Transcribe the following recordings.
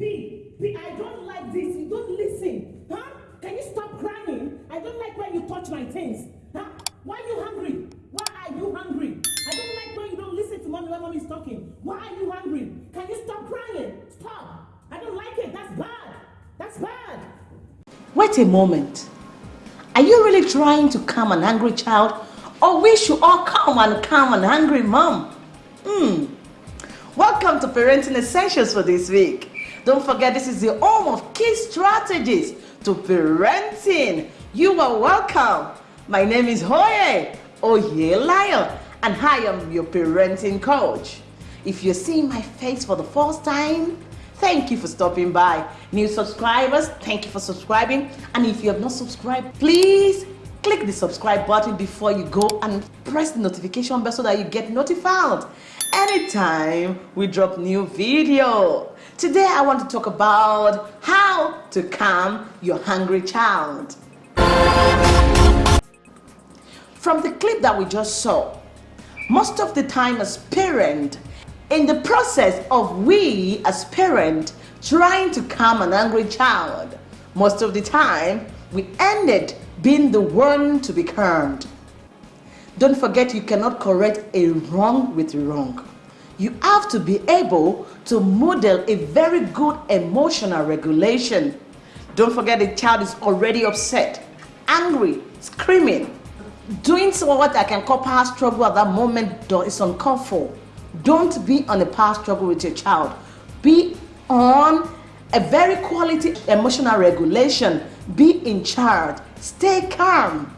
B, B, I don't like this. You don't listen. Huh? Can you stop crying? I don't like when you touch my things. Huh? Why are you hungry? Why are you hungry? I don't like when you don't listen to mommy when mommy is talking. Why are you hungry? Can you stop crying? Stop. I don't like it. That's bad. That's bad. Wait a moment. Are you really trying to calm an angry child? Or we should all calm and calm an angry mom? Hmm. Welcome to Parenting Essentials for this week. Don't forget this is the home of key strategies to parenting. You are welcome. My name is Hoye Oyelayo and I am your parenting coach. If you're seeing my face for the first time, thank you for stopping by. New subscribers, thank you for subscribing. And if you have not subscribed, please click the subscribe button before you go and press the notification bell so that you get notified anytime we drop new video. Today I want to talk about how to calm your hungry child. From the clip that we just saw, most of the time as parent, in the process of we as parent trying to calm an angry child, most of the time we ended being the one to be calmed. Don't forget you cannot correct a wrong with wrong. You have to be able to model a very good emotional regulation. Don't forget the child is already upset, angry, screaming. Doing so what I can call power struggle at that moment is for. Don't be on a power struggle with your child. Be on a very quality emotional regulation. Be in charge. Stay calm.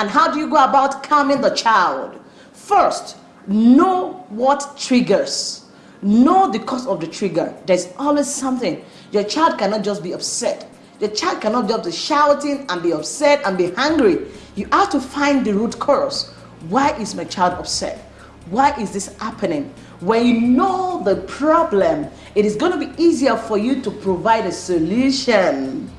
And how do you go about calming the child? First, know what triggers. Know the cause of the trigger. There's always something. Your child cannot just be upset. Your child cannot just be shouting and be upset and be angry. You have to find the root cause. Why is my child upset? Why is this happening? When you know the problem, it is going to be easier for you to provide a solution.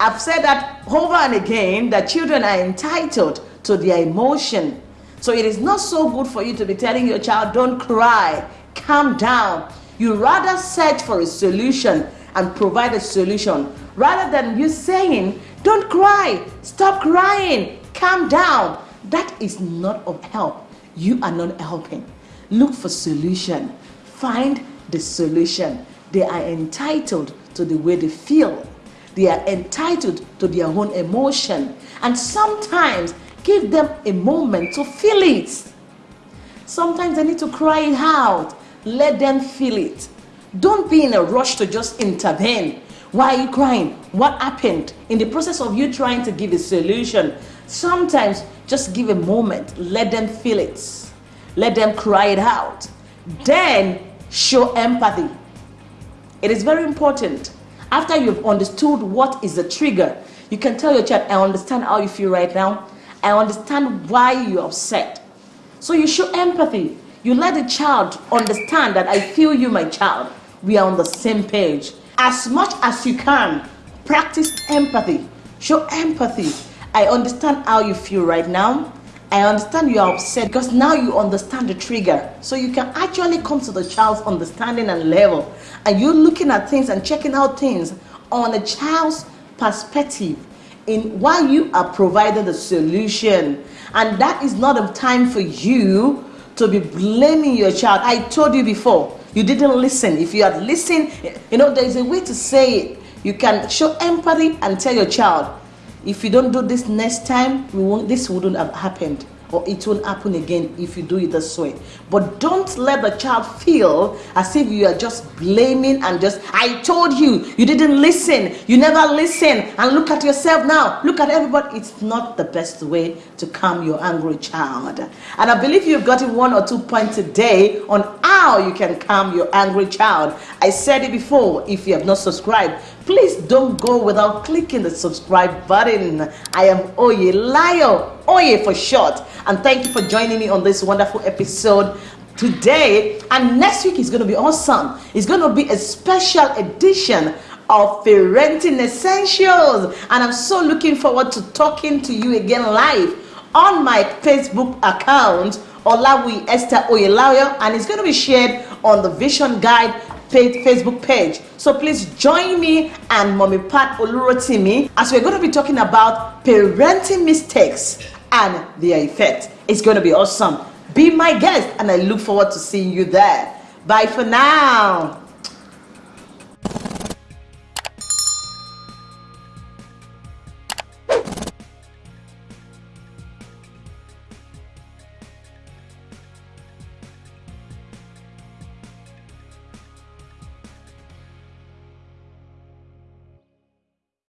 I've said that over and again that children are entitled to their emotion. So it is not so good for you to be telling your child, don't cry, calm down. You rather search for a solution and provide a solution rather than you saying, don't cry, stop crying, calm down. That is not of help. You are not helping. Look for solution. Find the solution. They are entitled to the way they feel. They are entitled to their own emotion. And sometimes give them a moment to feel it. Sometimes they need to cry it out. Let them feel it. Don't be in a rush to just intervene. Why are you crying? What happened? In the process of you trying to give a solution, sometimes just give a moment. Let them feel it. Let them cry it out. Then show empathy. It is very important. After you've understood what is the trigger, you can tell your child, I understand how you feel right now. I understand why you're upset. So you show empathy. You let the child understand that I feel you, my child. We are on the same page. As much as you can, practice empathy. Show empathy. I understand how you feel right now. I understand you are upset because now you understand the trigger. So you can actually come to the child's understanding and level. And you're looking at things and checking out things on a child's perspective in why you are providing the solution. And that is not a time for you to be blaming your child. I told you before, you didn't listen. If you had listened, you know, there is a way to say it. You can show empathy and tell your child, if you don't do this next time, we won't, this wouldn't have happened or it won't happen again if you do it this way. But don't let the child feel as if you are just blaming and just, I told you, you didn't listen, you never listen, and look at yourself now, look at everybody. It's not the best way to calm your angry child. And I believe you've gotten one or two points today on how you can calm your angry child. I said it before, if you have not subscribed, please don't go without clicking the subscribe button. I am Oyelayo, Oye for short. And thank you for joining me on this wonderful episode today. And next week is going to be awesome. It's going to be a special edition of Parenting Essentials. And I'm so looking forward to talking to you again live on my Facebook account, Olawi Esther Oyelayo. And it's going to be shared on the Vision Guide Facebook page. So please join me and Mommy Pat Olurotimi as we're going to be talking about parenting mistakes and their effect. It's going to be awesome. Be my guest, and I look forward to seeing you there. Bye for now.